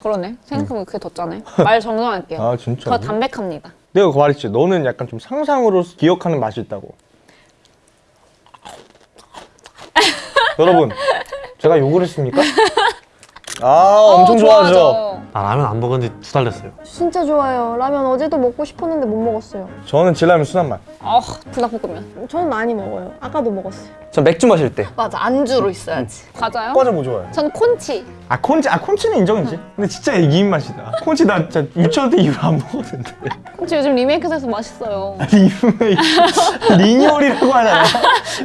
그러네. 생각해보면 그게 더 짜네. 말 정정할게요. 아 진짜? 더 담백합니다. 내가 말했지 너는 약간 좀 상상으로 기억하는 맛이 있다고 여러분 제가 욕을 했습니까? 아 엄청 어, 좋아하죠 좋아하죠. 아 라면 안 먹은 지 두 달 됐어요 진짜 좋아요. 라면 어제도 먹고 싶었는데 못 먹었어요. 저는 진라면 순한 맛 아, 불닭볶음면. 저는 많이 먹어요. 아까도 먹었어요. 전 맥주 마실 때 맞아, 안주로 있어야지. 맞아요? 과자 뭐 좋아해? 전 콘칩. 아 콘칩 아 콘칩은 인정이지 근데 진짜 애기 입맛이다 콘칩 나 진짜 유치원 때 이후로 안 먹었는데 콘칩 요즘 리메이크돼서 맛있어요. 리메이크 리뉴얼이라고 하잖아요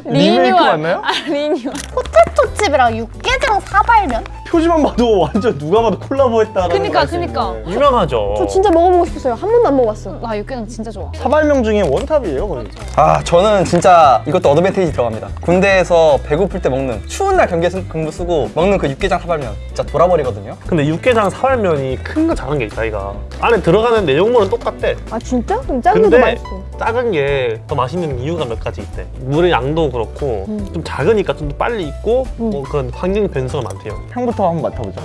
리메이크 맞나요? 아, 리뉴얼. 포테토칩이랑 육개장 사발면? 표지만 봐도 완전 누가 봐도 콜라보했다라는 그니까, 그니까. 있네. 유명하죠 저 진짜 먹어보고 싶었어요. 한 번도 안 먹어봤어. 나 육개장 진짜 좋아. 사발면 중에 원탑이에요 거의 아 저는 진짜 이것도 advantage 들어갑니다 군대에서 배고플 때 먹는 추운 날 경계 승- 근무 쓰고 먹는 그 육개장 사발면 진짜 돌아버리거든요 근데 육개장 사발면이 큰 거 작은 게 있다 이가 안에 들어가는 내용물은 똑같대 아 진짜? 그럼 작은 게더 근데 맛있어. 작은 게 더 맛있는 이유가 몇 가지 있대 물의 양도 그렇고 좀 작으니까 좀 더 빨리 익고 뭐 그런 환경 변수가 많대요 향부터 한번 맡아보자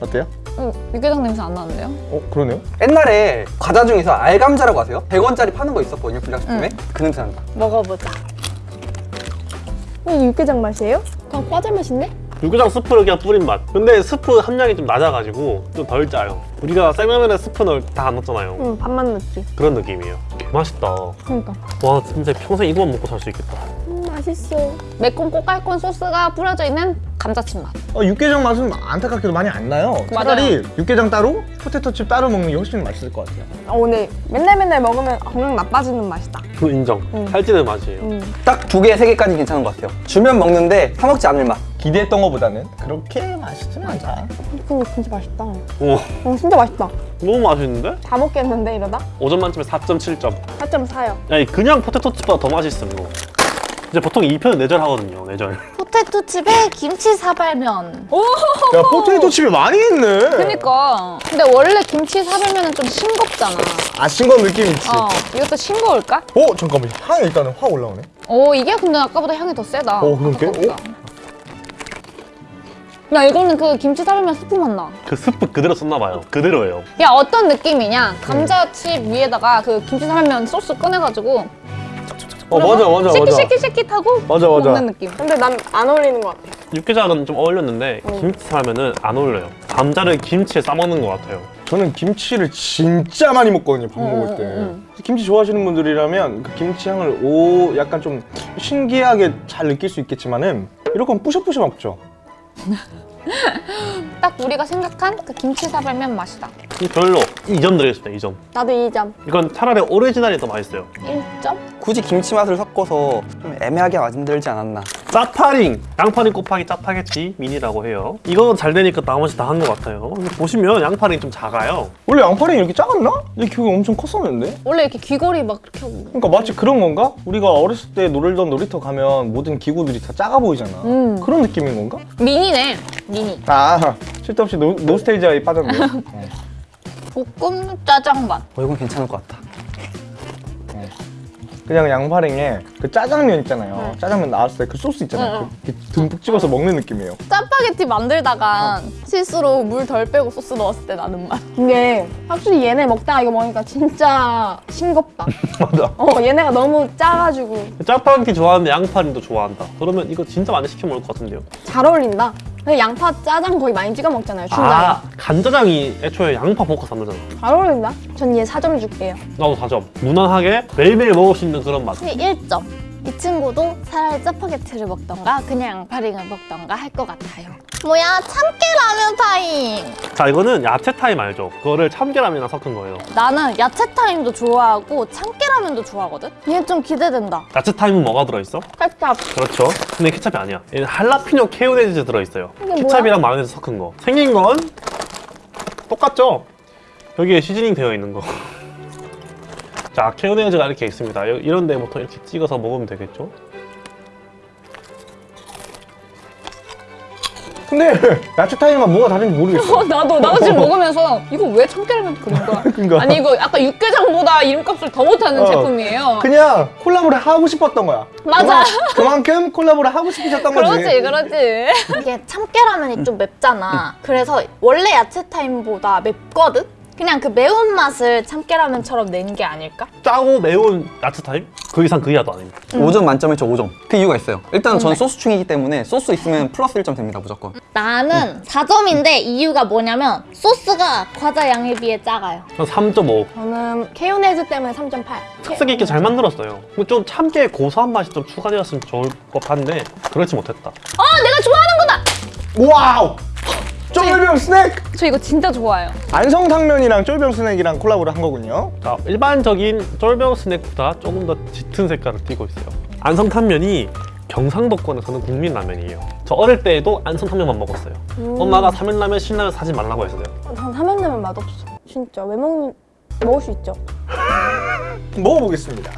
어때요? 음, 육개장 냄새 안 나는데요? 어 그러네요 옛날에 과자 중에서 알감자라고 아세요? 100원짜리 파는 거 있었거든요 불량식품에 그 냄새 난다 먹어보자. 이게 육개장 맛이에요? 그럼 과자 맛인데? 육개장 스프를 그냥 뿌린 맛 근데 스프 함량이 좀 낮아가지고 좀 덜 짜요 우리가 생라면에 스프 넣을 다 안 넣잖아요 응, 밥만 넣지. 그런 느낌이에요 맛있다 그러니까. 와 진짜 평생 이거만 먹고 살 수 있겠다 음, 맛있어. 매콤 꼬깔콘 소스가 뿌려져 있는 감자칩 맛. 어, 육개장 맛은 안타깝게도 많이 안 나요. 차라리 육개장 따로, 포테토칩 따로 먹는 게 훨씬 맛있을 것 같아요. 아, 오늘 맨날 맨날 먹으면 건강 나빠지는 맛이다. 그 인정 음. 살찌는 맛이에요 음. 딱두 개, 세 개까지 괜찮은 것 같아요 주면 먹는데 사 먹지 않을 맛 기대했던 것보다는 그렇게 맛있진 않다. 근데 진짜 맛있다. 오 어, 진짜 맛있다. 너무 맛있는데? 다 먹겠는데 이러다? 5점 만점에 4.7점 4.4요. 아니 그냥 포테토칩보다 더 맛있음 이거 이제 보통 2편은 내절 하거든요 내절 포테토칩에 김치 사발면. 야, 포테토칩이 많이 있네. 그니까. 근데 원래 김치 사발면은 좀 싱겁잖아. 아, 싱거운 느낌 있지. 어, 이것도 싱거울까? 어, 잠깐만. 향이 일단은 확 올라오네. 오, 이게 근데 아까보다 향이 더 세다. 어, 그러게? 아까보다. 야, 이거는 그 김치 사발면 스프 맛 나. 그 스프 그대로 썼나 봐요 그대로예요 야, 어떤 느낌이냐? 감자칩 위에다가 그 김치 사발면 소스 꺼내가지고 어, 맞아, 맞아, 맞아. shake it shake it shake it 하고 맞아, 맞아. 먹는 느낌. 근데 난 안 어울리는 것 같아. 육개장은 좀 어울렸는데 김치 사면은 안 어울려요 감자를 김치에 싸먹는 것 같아요 저는 김치를 진짜 많이 먹거든요, 밥 음, 먹을 때. 음, 김치 좋아하시는 분들이라면 그 김치 향을 오, 약간 좀 신기하게 잘 느낄 수 있겠지만은 건 뿌셔뿌셔 먹죠. 딱 우리가 생각한 그 김치 사발면 맛이다. 이 별로 2점 드리겠습니다 2점 나도 2점. 이건 차라리 오리지널이 더 맛있어요 1점? 굳이 김치 맛을 섞어서 좀 애매하게 만들지 않았나 짜파링 양파링 곱하기 짜파게티 미니라고 해요 이거 잘 되니까 나머지 다 한 것 같아요 보시면 양파링 좀 작아요 원래 양파링이 이렇게 작았나? 내 기억이 엄청 컸었는데? 원래 이렇게 귀걸이 막 이렇게 하고. 그러니까 마치 그런 건가? 우리가 어렸을 때 놀던 놀이터 가면 모든 기구들이 다 작아 보이잖아. 음. 그런 느낌인 건가? 미니네, 미니. 아, 쓸데없이 노, nostalgia에 빠졌네. 어. 볶음 짜장 맛. 어 이건 괜찮을 것 같다 그냥 양파링에 그 짜장면 있잖아요. 짜장면 나왔을 때 그 소스 있잖아요. 그, 이렇게 듬뿍 찍어서 먹는 느낌이에요. 짜파게티 만들다가 실수로 물 덜 빼고 소스 넣었을 때 나는 맛. 근데 확실히 얘네 먹다가 이거 먹으니까 진짜 싱겁다. 맞아. 어, 얘네가 너무 짜가지고 짜파게티 좋아하는데 양파링도 좋아한다 그러면 이거 진짜 많이 시켜 먹을 것 같은데요 잘 어울린다. 양파 짜장 거의 많이 찍어 먹잖아요, 춘장에. 아 간짜장이 애초에 양파 볶아서 만들잖아 잘 어울린다. 전 얘 4점 줄게요. 나도 4점 무난하게 매일매일 먹을 수 있는 그런 맛 근데 1점. 이 친구도 차라리 짜파게티를 먹던가 그냥 양파링을 먹던가 할 것 같아요. 뭐야 참깨 라면 타임. 자 이거는 야채 타임 알죠? 그거를 참깨 라면이랑 섞은 거예요 나는 야채 타임도 좋아하고 참깨 라면도 좋아하거든. 얘 좀 기대된다. 야채 타임은 뭐가 들어있어? 케찹. 그렇죠 근데 케찹이 아니야 얘는 할라피뇨 케요네즈 들어있어요 케찹이랑 마요네즈 섞은 거 생긴 건 똑같죠? 여기에 시즈닝 되어 있는 거 자, 케요네즈가 이렇게 있습니다. 여- 이런 데 보통 이렇게 찍어서 먹으면 되겠죠? 근데 야채 타임만 뭐가 다른지 모르겠어. 어, 나도 나도 지금 먹으면서 이거 왜 참깨라면 그린 거야? 그러니까. 아니 이거 아까 육개장보다 이름값을 더 못하는 어. 제품이에요. 그냥 콜라보를 하고 싶었던 거야. 맞아. 그만, 그만큼 콜라보를 하고 싶으셨던 거지. 그렇지 그렇지. 이게 참깨라면이 좀 맵잖아. 그래서 원래 야채 타임보다 맵거든? 그냥 그 매운맛을 참깨라면처럼 낸 게 아닐까? 짜고 매운 야채 타임? 그 이상 그 이하도 아닙니다. 5점 만점에 저 5점. 그 이유가 있어요. 일단 저는 뭔데? 소스충이기 때문에 소스 있으면 플러스 1점 됩니다, 무조건. 나는 4점인데 이유가 뭐냐면 소스가 과자 양에 비해 작아요. 한 3.5. 저는 케요네즈 때문에 3.8. 특색 있게 잘 만들었어요. 좀 참깨 고소한 맛이 좀 추가되었으면 좋을 법한데 그렇지 못했다. 어 내가 좋아하는 거다. 와우! 쫄병 스낵! 저 이거 진짜 좋아해요. 안성탕면이랑 쫄병 스낵이랑 콜라보를 한 거군요. 자, 일반적인 쫄병 스낵보다 조금 더 짙은 색깔을 띠고 있어요. 안성탕면이 경상도권에서는 국민 라면이에요. 저 어릴 때에도 안성탕면만 먹었어요. 엄마가 삼일라면, 신라면 사지 말라고 했어요. 전 사면라면 맛없어. 진짜 왜 먹는 먹을 수 있죠. 먹어보겠습니다.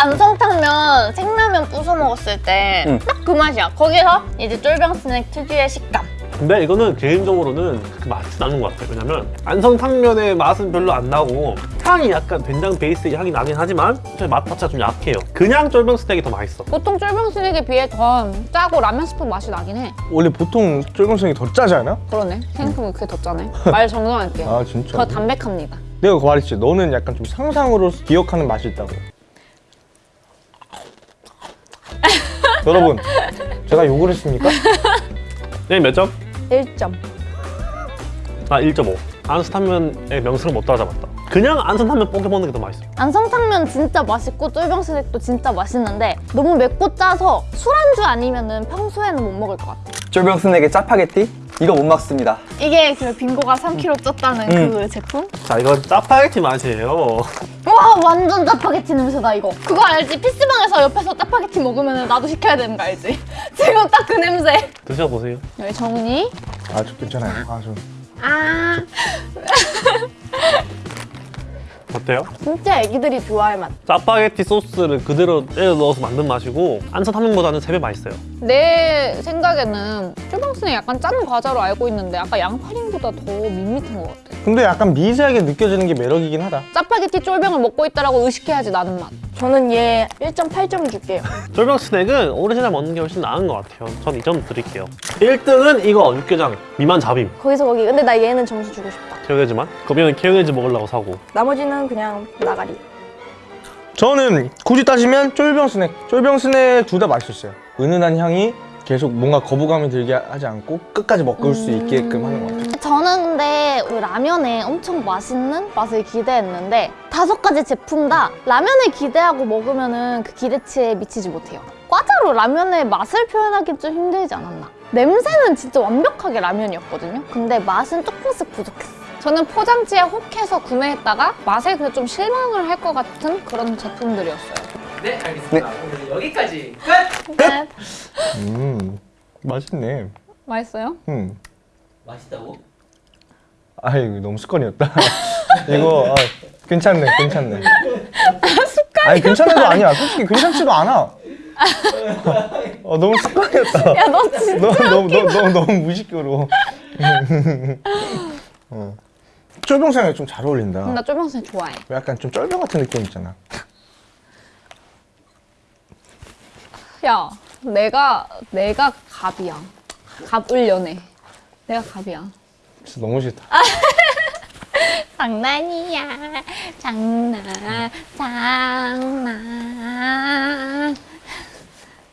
안성탕면 생라면 부숴 먹었을 때 응. 딱그 맛이야. 거기서 이제 쫄병 스낵 특유의 식감. 근데 이거는 개인적으로는 그렇게 맛있지 않은 것 같아요. 왜냐면 안성탕면의 맛은 별로 안 나고 향이 약간 된장 베이스의 향이 나긴 하지만 맛 자체가 좀 약해요. 그냥 쫄병 스낵이 더 맛있어. 보통 쫄병 스낵에 비해 더 짜고 라면 스프 맛이 나긴 해. 원래 보통 쫄병 스낵이 더 짜지 않아? 그러네. 생각해보면 그게 더 짜네. 말 정정할게요. 아 진짜? 더 담백합니다. 내가 그거 말했지. 너는 약간 좀 상상으로 기억하는 맛이 있다고. 여러분, 제가 욕을 했습니까? 네, 몇 점? 1점. 아, 1.5. 안성탕면의 명성을 못 따라잡았다. 그냥 안성탕면 뽀개 먹는 게 더 맛있어요. 안성탕면 진짜 맛있고 쫄병 스낵도 진짜 맛있는데 너무 맵고 짜서 술안주 아니면 은 평소에는 못 먹을 것 같아. 쫄병 스낵의 짜파게티? 이거 못 막습니다. 이게 그 빙고가 3kg 쪘다는 음. 그 제품? 자, 이건 짜파게티 맛이에요. 와 완전 짜파게티 냄새다 이거. 그거 알지? PC방에서 옆에서 짜파게티 먹으면 나도 시켜야 되는 거 알지? 지금 딱 그 냄새. 드셔보세요. 여기 정은이. 아, 저 괜찮아요. 아, 좀. 아 어때요? 진짜 애기들이 좋아할 맛. 짜파게티 소스를 그대로 때려 넣어서 만든 맛이고 안성탕면보다는 3배 맛있어요. 내 생각에는 쫄병 스낵 약간 짠 과자로 알고 있는데 아까 양파링보다 더 밋밋한 것 같아. 근데 약간 미세하게 느껴지는 게 매력이긴 하다. 짜파게티 쫄병을 먹고 있다라고 의식해야지 나는 맛. 저는 얘 1.8점 줄게요. 쫄병 스낵은 오리지널 먹는 게 훨씬 나은 것 같아요. 전 2점 드릴게요. 1등은 이거 육개장 미만 잡임. 거기서 거기. 근데 나 얘는 점수 주고 싶다. 케요네즈만. 거기는 케요네즈 먹으려고 사고. 나머지는 그냥 나가리. 저는 굳이 따지면 쫄병 스낵. 쫄병 스낵 둘 다 맛있었어요. 은은한 향이 계속 뭔가 거부감이 들게 하지 않고 끝까지 먹을 수 있게끔 하는 것 같아요. 저는 근데 우리 라면에 엄청 맛있는 맛을 기대했는데 다섯 가지 제품 다 라면을 기대하고 먹으면 은 그 기대치에 미치지 못해요. 과자로 라면의 맛을 표현하기 좀 힘들지 않았나? 냄새는 진짜 완벽하게 라면이었거든요. 근데 맛은 조금씩 부족했어. 저는 포장지에 혹해서 구매했다가 맛에 좀 실망을 할 것 같은 그런 제품들이었어요. 네, 알겠습니다. 오늘 여기까지 끝! 음, 맛있네. 맛있어요? 음. 맛있다고? 아이, 너무 습관이었다. 이거, 아, 괜찮네, 괜찮네. 아니, 괜찮아도 아니야. 솔직히 괜찮지도 않아. 어, 너무 습관이었다. 야 너 진짜 너, 너무, 너무, 너무, 너무 무식으로. 어. 쫄병상이 좀 잘 어울린다. 나 쫄병 스낵 좋아해. 약간 좀 쫄병 같은 느낌 있잖아. 야 내가 내가 갑이야. 갑을 연애. 내가 갑이야. 진짜 너무 싫다. 장난이야. 장난, 장난.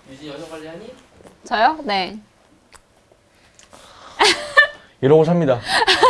유진 여자 관리하니? 저요? 네. 이러고 삽니다.